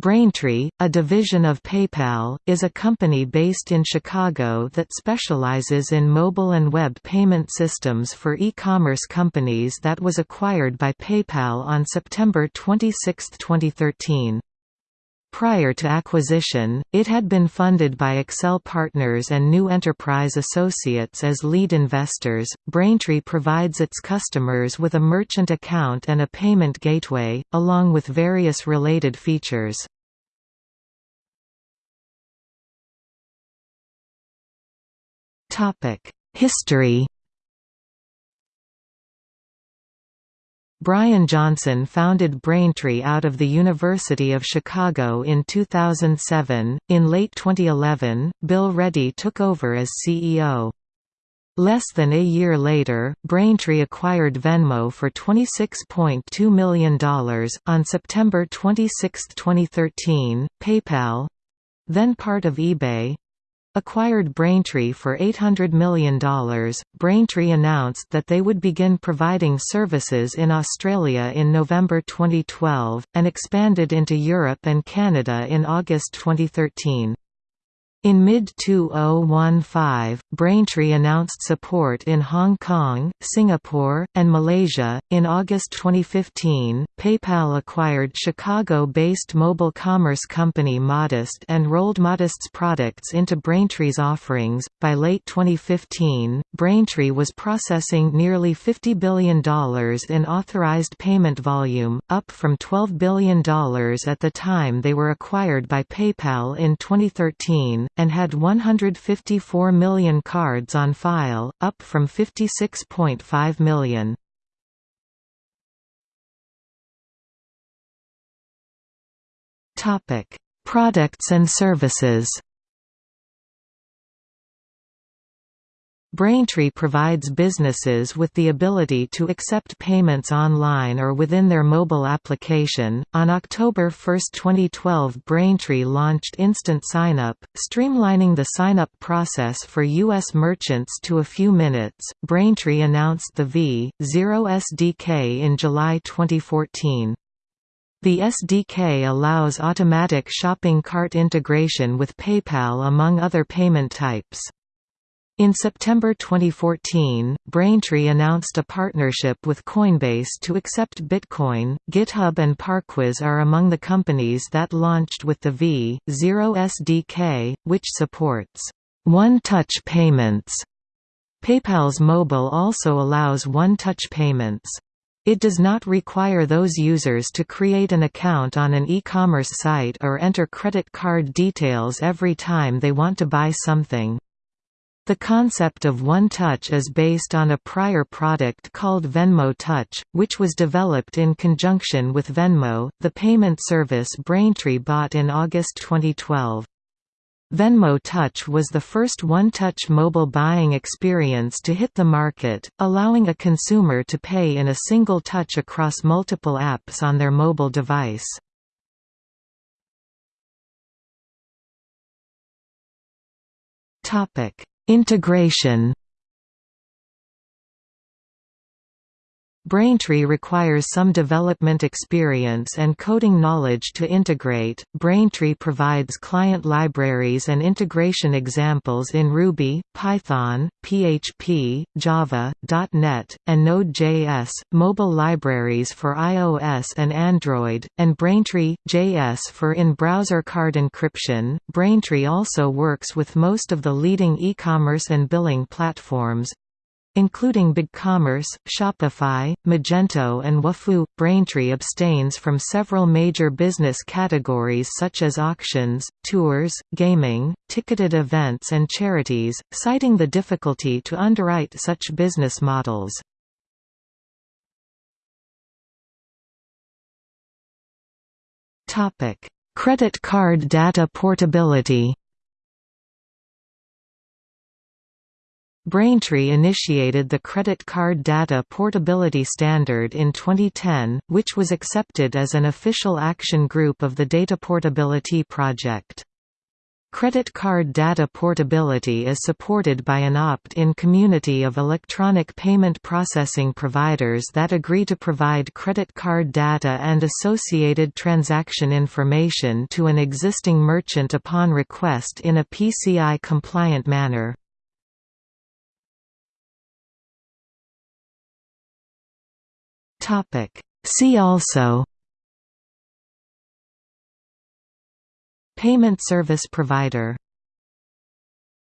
Braintree, a division of PayPal, is a company based in Chicago that specializes in mobile and web payment systems for e-commerce companies that was acquired by PayPal on September 26, 2013. Prior to acquisition, it had been funded by Accel Partners and New Enterprise Associates as lead investors. Braintree provides its customers with a merchant account and a payment gateway, along with various related features. History Brian Johnson founded Braintree out of the University of Chicago in 2007. In late 2011, Bill Ready took over as CEO. Less than a year later, Braintree acquired Venmo for $26.2 million. On September 26, 2013, PayPal then part of eBay acquired Braintree for $800 million. Braintree announced that they would begin providing services in Australia in November 2012, and expanded into Europe and Canada in August 2013. In mid-2015, Braintree announced support in Hong Kong, Singapore, and Malaysia. In August 2015, PayPal acquired Chicago-based mobile commerce company Modest and rolled Modest's products into Braintree's offerings. By late 2015, Braintree was processing nearly $50 billion in authorized payment volume, up from $12 billion at the time they were acquired by PayPal in 2013 and had 154 million cards on file, up from 56.5 million. Products and services Braintree provides businesses with the ability to accept payments online or within their mobile application. On October 1, 2012, Braintree launched Instant Signup, streamlining the sign-up process for U.S. merchants to a few minutes. Braintree announced the v.zero SDK in July 2014. The SDK allows automatic shopping cart integration with PayPal among other payment types. In September 2014, Braintree announced a partnership with Coinbase to accept Bitcoin. GitHub and Parquiz are among the companies that launched with the v.zero SDK, which supports one-touch payments. PayPal's mobile also allows one-touch payments. It does not require those users to create an account on an e-commerce site or enter credit card details every time they want to buy something. The concept of One Touch is based on a prior product called Venmo Touch, which was developed in conjunction with Venmo, the payment service Braintree bought in August 2012. Venmo Touch was the first one-touch mobile buying experience to hit the market, allowing a consumer to pay in a single touch across multiple apps on their mobile device. Topic: Integration Braintree requires some development experience and coding knowledge to integrate. Braintree provides client libraries and integration examples in Ruby, Python, PHP, Java, .NET, and Node.js, mobile libraries for iOS and Android, and Braintree JS for in-browser card encryption. Braintree also works with most of the leading e-commerce and billing platforms, Including BigCommerce, Shopify, Magento and Wufoo, Braintree abstains from several major business categories such as auctions, tours, gaming, ticketed events and charities, citing the difficulty to underwrite such business models. Credit card data portability Braintree initiated the Credit Card Data Portability Standard in 2010, which was accepted as an official action group of the Data Portability Project. Credit card data portability is supported by an opt-in community of electronic payment processing providers that agree to provide credit card data and associated transaction information to an existing merchant upon request in a PCI-compliant manner. See also Payment service provider